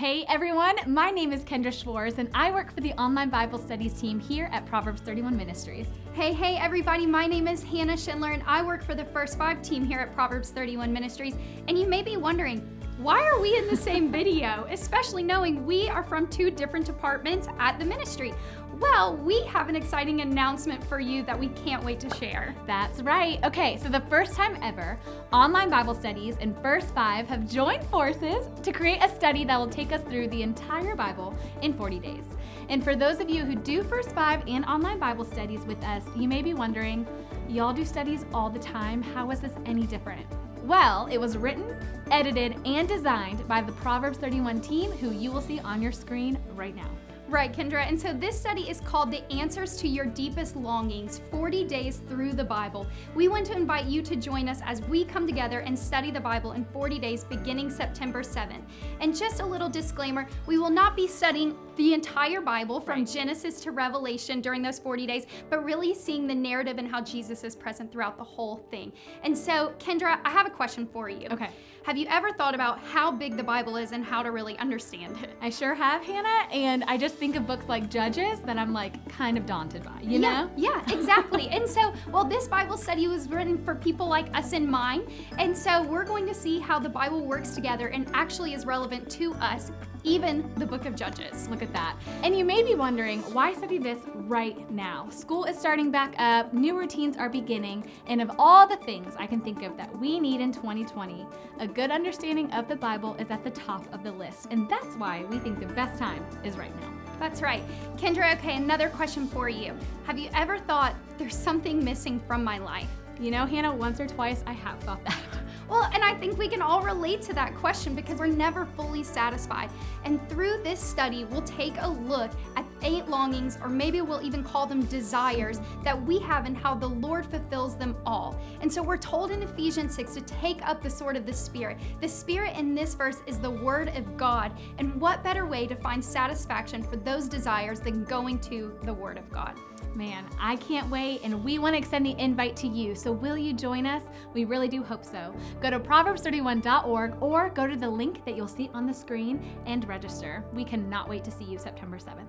Hey everyone, my name is Kendra Schwartz and I work for the online Bible studies team here at Proverbs 31 Ministries. Hey, hey everybody, my name is Hannah Schindler and I work for the First Five team here at Proverbs 31 Ministries. And you may be wondering, why are we in the same video, especially knowing we are from two different departments at the ministry? Well, we have an exciting announcement for you that we can't wait to share. That's right. Okay, so the first time ever, online Bible studies and First Five have joined forces to create a study that will take us through the entire Bible in 40 days. And for those of you who do First Five and online Bible studies with us, you may be wondering, y'all do studies all the time. How is this any different? Well, it was written, edited, and designed by the Proverbs 31 team who you will see on your screen right now. Right, Kendra. And so this study is called The Answers to Your Deepest Longings 40 Days Through the Bible. We want to invite you to join us as we come together and study the Bible in 40 days beginning September 7th. And just a little disclaimer we will not be studying the entire Bible from right. Genesis to Revelation during those 40 days, but really seeing the narrative and how Jesus is present throughout the whole thing. And so, Kendra, I have a question for you. Okay. Have you ever thought about how big the Bible is and how to really understand it? I sure have, Hannah, and I just think of books like Judges that I'm like kind of daunted by, you yeah, know? Yeah, exactly. and so, well, this Bible study was written for people like us in mind, and so we're going to see how the Bible works together and actually is relevant to us even the book of Judges. Look at that. And you may be wondering, why study this right now? School is starting back up, new routines are beginning, and of all the things I can think of that we need in 2020, a good understanding of the Bible is at the top of the list. And that's why we think the best time is right now. That's right. Kendra, okay, another question for you. Have you ever thought there's something missing from my life? You know, Hannah, once or twice I have thought that. Think we can all relate to that question because we're never fully satisfied. And through this study, we'll take a look at eight longings, or maybe we'll even call them desires, that we have and how the Lord fulfills them all. And so we're told in Ephesians 6 to take up the sword of the Spirit. The Spirit in this verse is the Word of God. And what better way to find satisfaction for those desires than going to the Word of God? Man, I can't wait, and we want to extend the invite to you. So, will you join us? We really do hope so. Go to Proverbs31.org or go to the link that you'll see on the screen and register. We cannot wait to see you September 7th.